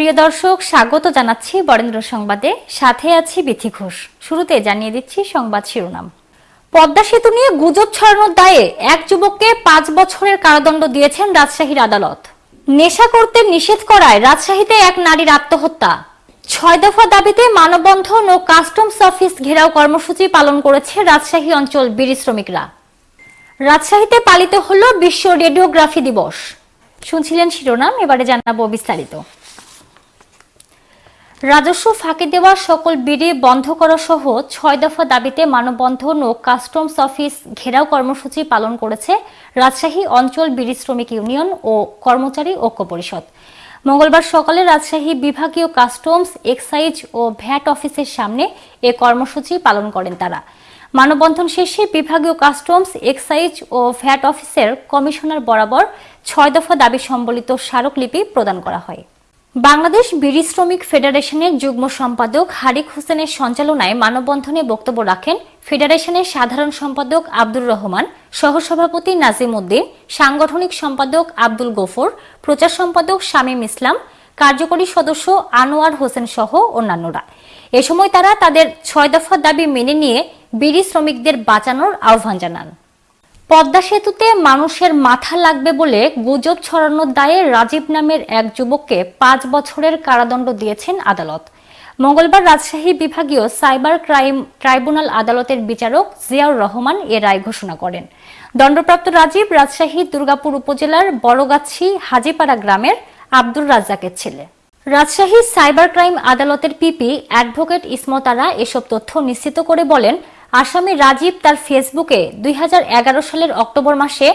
প্রিয় দর্শক, স্বাগত জানাচ্ছি বরেন্দ্র সংবাদে। সাথে আছি বিথি ঘোষ। শুরুতে জানিয়ে দিচ্ছি সংবাদ শিরোনাম। পদ্মা সেতু নিয়ে গুজব ছড়ানোর দায়ে এক যুবককে পাঁচ বছরের কারাদণ্ড দিয়েছেন রাজশাহীর আদালত। নেশা করতে নিষেধ করায় রাজশাহীতে এক নারীর আত্মহত্যা। ছয় দফা দাবিতে মানববন্ধন ও কাস্টমস অফিস ঘেরাও কর্মসূচি পালন করেছে রাজশাহী অঞ্চল বিড়ি শ্রমিকরা। রাজশাহীতে পালিত হল বিশ্ব রেডিওগ্রাফি দিবস। শুনছিলেন শিরোনাম, এবারে জানাব বিস্তারিত। রাজস্ব ফাঁকি দেওয়া সকল বিড়ি বন্ধ করা সহ ছয় দফা দাবিতে মানববন্ধন ও কাস্টমস অফিস ঘেরাও কর্মসূচি পালন করেছে রাজশাহী অঞ্চল বিড়ি শ্রমিক ইউনিয়ন ও কর্মচারী ঐক্য পরিষদ। মঙ্গলবার সকালে রাজশাহী বিভাগীয় কাস্টমস, এক্সাইজ ও ভ্যাট অফিসের সামনে এ কর্মসূচি পালন করেন তারা। মানববন্ধন শেষে বিভাগীয় কাস্টমস, এক্সাইজ ও ভ্যাট অফিসের কমিশনার বরাবর ছয় দফা দাবি সম্বলিত স্মারকলিপি প্রদান করা হয়। বাংলাদেশ বিড়ি শ্রমিক ফেডারেশনের যুগ্ম সম্পাদক হারিক হোসেনের সঞ্চালনায় মানববন্ধনে বক্তব্য রাখেন ফেডারেশনের সাধারণ সম্পাদক আব্দুর রহমান, সহসভাপতি নাজিম উদ্দিন, সাংগঠনিক সম্পাদক আব্দুল গফর, প্রচার সম্পাদক শামীম ইসলাম, কার্যকরী সদস্য আনোয়ার হোসেন সহ অন্যান্যরা। এ সময় তারা তাদের ছয় দফা দাবি মেনে নিয়ে বিড়ি শ্রমিকদের বাঁচানোর আহ্বান জানান। পদ্মা সেতুতে মানুষের মাথা লাগবে বলে গুজব ছড়ানোর দায়ে রাজীব নামের এক যুবককে পাঁচ বছরের কারাদণ্ড দিয়েছেন আদালত। মঙ্গলবার রাজশাহী বিভাগীয় সাইবার ক্রাইম ট্রাইব্যুনাল আদালতের বিচারক জিয়াউর রহমান এ রায় ঘোষণা করেন। দণ্ডপ্রাপ্ত রাজীব রাজশাহী দুর্গাপুর উপজেলার বড়গাছি হাজিপাড়া গ্রামের আব্দুর রাজ্জাকের ছেলে। রাজশাহী সাইবার ক্রাইম আদালতের পিপি অ্যাডভোকেট ইসমতারা এসব তথ্য নিশ্চিত করে বলেন আসামি রাজীব তার ফেসবুকে দুই হাজার এগারো সালের অক্টোবর মাসে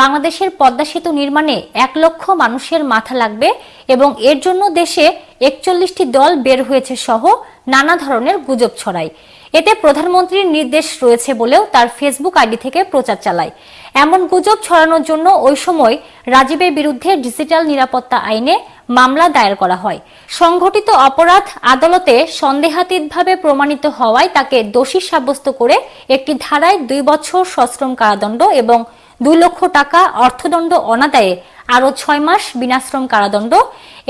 বাংলাদেশের পদ্মা সেতু নির্মাণে এক লক্ষ মানুষের মাথা লাগবে এবং এর জন্য দেশে একচল্লিশটি দল বের হয়েছে সহ নানা ধরনের গুজব ছড়ায়। এতে প্রধানমন্ত্রীর নির্দেশ রয়েছে বলেও তার ফেসবুক আইডি থেকে প্রচার চালায়। এমন গুজব ছড়ানোর জন্য ওই সময় রাজীবের বিরুদ্ধে ডিজিটাল নিরাপত্তা আইনে মামলা দায়ের করা হয়। সংঘটিত অপরাধ আদালতে সন্দেহাতীতভাবে প্রমাণিত হওয়ায় তাকে দোষী সাব্যস্ত করে একটি ধারায় দুই বছর সশ্রম কারাদণ্ড এবং দুই লক্ষ টাকা অর্থদণ্ড অনাদায়ে আরও ছয় মাস বিনাশ্রম কারাদণ্ড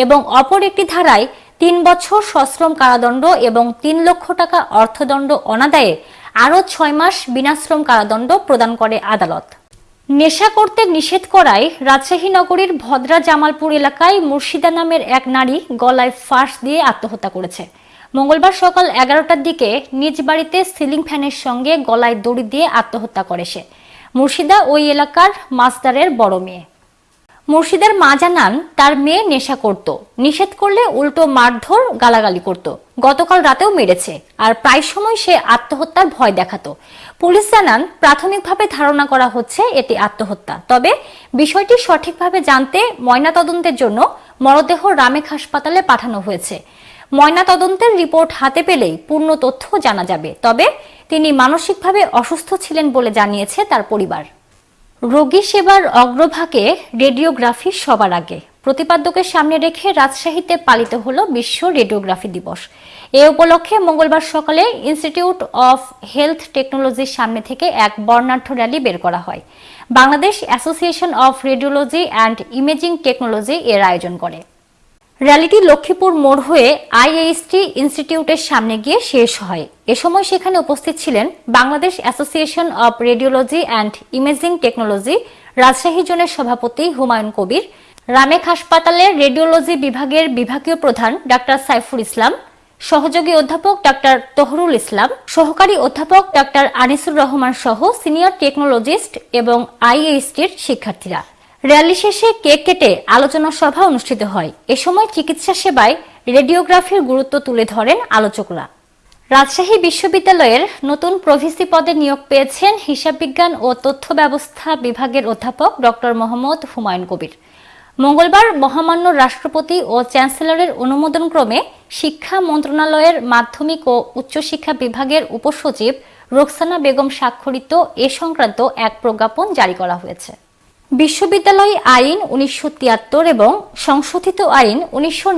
এবং অপর একটি ধারায় তিন বছর সশ্রম কারাদণ্ড এবং তিন লক্ষ টাকা অর্থদণ্ড অনাদায়ে আরও ছয় মাস বিনাশ্রম কারাদণ্ড প্রদান করে আদালত। নেশা করতে নিষেধ করায় রাজশাহী নগরীর ভদ্রা জামালপুর এলাকায় মুর্শিদা নামের এক নারী গলায় ফাঁস দিয়ে আত্মহত্যা করেছে। মঙ্গলবার সকাল এগারোটার দিকে নিজ বাড়িতে সিলিং ফ্যানের সঙ্গে গলায় দড়ি দিয়ে আত্মহত্যা করে সে। মুর্শিদা ওই এলাকার মাস্টারের বড় মেয়ে। মুর্শিদার মা জানান তার মেয়ে নেশা করত। নিষেধ করলে উল্টো মারধর, গালাগালি করত। গতকাল রাতেও মেরেছে। আর প্রায় সময় সে আত্মহত্যার ভয় দেখাতো। পুলিশ জানান, প্রাথমিকভাবে ধারণা করা হচ্ছে এটি আত্মহত্যা। তবে বিষয়টি সঠিকভাবে জানতে ময়নাতদন্তের জন্য মরদেহ রামেক হাসপাতালে পাঠানো হয়েছে। ময়নাতদন্তের রিপোর্ট হাতে পেলেই পূর্ণ তথ্য জানা যাবে। তবে তিনি মানসিকভাবে অসুস্থ ছিলেন বলে জানিয়েছে তার পরিবার। রোগী সেবার অগ্রভাগে রেডিওগ্রাফি সবার আগে। প্রতিপাদ্যকে সামনে রেখে রাজশাহীতে পালিত হল বিশ্ব রেডিওগ্রাফি দিবস। এ উপলক্ষে মঙ্গলবার সকালে ইনস্টিটিউট অফ হেলথ টেকনোলজির সামনে থেকে এক বর্ণাঢ্য র্যালি বের করা হয়। Bangladesh association of radiology and imaging technology এর আয়োজন করে। র্যালিটি লক্ষ্মীপুর মোড় হয়ে আইএইচটি ইনস্টিটিউটের সামনে গিয়ে শেষ হয়। এ সময় সেখানে উপস্থিত ছিলেন Bangladesh association of radiology and imaging technology Rajshahi জোনের সভাপতি হুমায়ুন কবির, রামেক হাসপাতালের রেডিওলজি বিভাগের বিভাগীয় প্রধান ডাক্তার সাইফুল ইসলাম, সহযোগী অধ্যাপক ডাক্তার তহরুল ইসলাম, সহকারী অধ্যাপক ডাক্তার আনিসুর রহমান সহ সিনিয়র টেকনোলজিস্ট এবং আইএইচটির শিক্ষার্থীরা। র্যালি শেষে কেক কেটে আলোচনা সভা অনুষ্ঠিত হয়। এ সময় চিকিৎসা সেবায় রেডিওগ্রাফির গুরুত্ব তুলে ধরেন আলোচকরা। রাজশাহী বিশ্ববিদ্যালয়ের নতুন প্রভিসি পদে নিয়োগ পেয়েছেন হিসাব বিজ্ঞান ও তথ্য ব্যবস্থা বিভাগের অধ্যাপক ডক্টর মোহাম্মদ হুমায়ুন কবির। মঙ্গলবার মহামান্য রাষ্ট্রপতি ও চ্যান্সেলরের অনুমোদনক্রমে শিক্ষা মন্ত্রণালয়ের মাধ্যমিক ও উচ্চশিক্ষা বিভাগের উপসচিব রোকসানা বেগম স্বাক্ষরিত এ সংক্রান্ত এক প্রজ্ঞাপন জারি করা হয়েছে। বিশ্ববিদ্যালয় আইন উনিশশো তিয়াত্তর এবং সংশোধিত আইন উনিশশো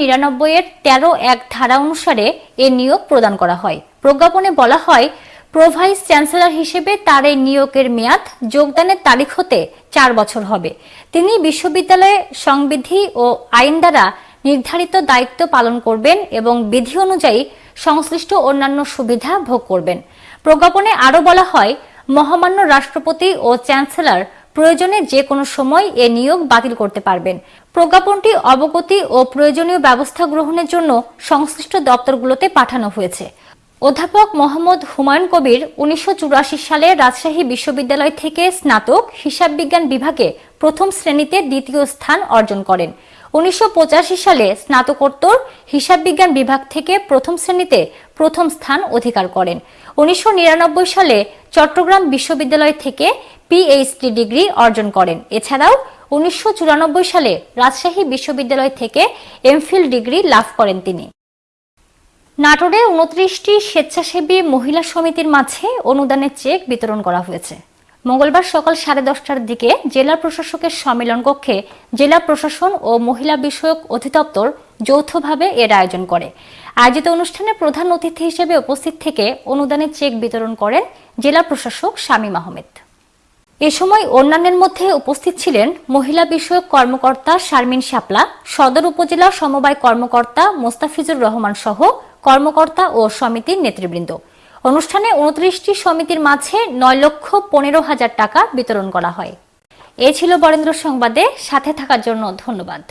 এর তেরো এক ধারা অনুসারে এ নিয়োগ প্রদান করা হয়। প্রজ্ঞাপনে বলা হয় প্রোভাইস চ্যান্সেলর হিসেবে তার এই নিয়োগের মেয়াদ যোগদানের তারিখ হতে চার বছর হবে। তিনি বিশ্ববিদ্যালয়ে সংবিধি ও আইন দ্বারা নির্ধারিত দায়িত্ব পালন করবেন এবং বিধি অনুযায়ী সংশ্লিষ্ট অন্যান্য সুবিধা ভোগ করবেন। প্রজ্ঞাপনে আরও বলা হয়, মহামান্য রাষ্ট্রপতি ও চ্যান্সেলর প্রয়োজনে যে কোনো সময় এ নিয়োগ বাতিল করতে পারবেন। প্রজ্ঞাপনটি অবগতি ও প্রয়োজনীয় ব্যবস্থা গ্রহণের জন্য সংশ্লিষ্ট দপ্তরগুলোতে পাঠানো হয়েছে। অধ্যাপক মোহাম্মদ হুমায়ুন কবির উনিশশো চুরাশি সালে রাজশাহী বিশ্ববিদ্যালয় থেকে স্নাতক হিসাব বিজ্ঞান বিভাগে প্রথম শ্রেণীতে দ্বিতীয় স্থান অর্জন করেন। উনিশশো পঁচাশি সালে স্নাতকোত্তর হিসাব বিজ্ঞান বিভাগ থেকে প্রথম শ্রেণীতে প্রথম স্থান অধিকার করেন। উনিশশো নিরানব্বই সালে চট্টগ্রাম বিশ্ববিদ্যালয় থেকে পিএইচডি ডিগ্রি অর্জন করেন। এছাড়াও উনিশশো চুরানব্বই সালে রাজশাহী বিশ্ববিদ্যালয় থেকে এমফিল ডিগ্রি লাভ করেন তিনি। নাটোরে উনত্রিশটি স্বেচ্ছাসেবী মহিলা সমিতির মাঝে অনুদানের চেক বিতরণ করা হয়েছে। মঙ্গলবার সকাল সাড়ে দশটার দিকে জেলা প্রশাসকের সম্মেলন কক্ষে জেলা প্রশাসন ও মহিলা বিষয়ক অধিদপ্তর যৌথভাবে এর আয়োজন করে। আয়োজিত অনুষ্ঠানে প্রধান অতিথি হিসেবে উপস্থিত থেকে অনুদানের চেক বিতরণ করেন জেলা প্রশাসক শামীম আহমেদ। এ সময় অন্যান্যের মধ্যে উপস্থিত ছিলেন মহিলা বিষয়ক কর্মকর্তা শারমিন শাপলা, সদর উপজেলা সমবায় কর্মকর্তা মোস্তাফিজুর রহমান সহ কর্মকর্তা ও সমিতির নেতৃবৃন্দ। অনুষ্ঠানে উনত্রিশটি সমিতির মাঝে নয় লক্ষ পনেরো হাজার টাকা বিতরণ করা হয়। এ ছিল বরেন্দ্র সংবাদে, সাথে থাকার জন্য ধন্যবাদ।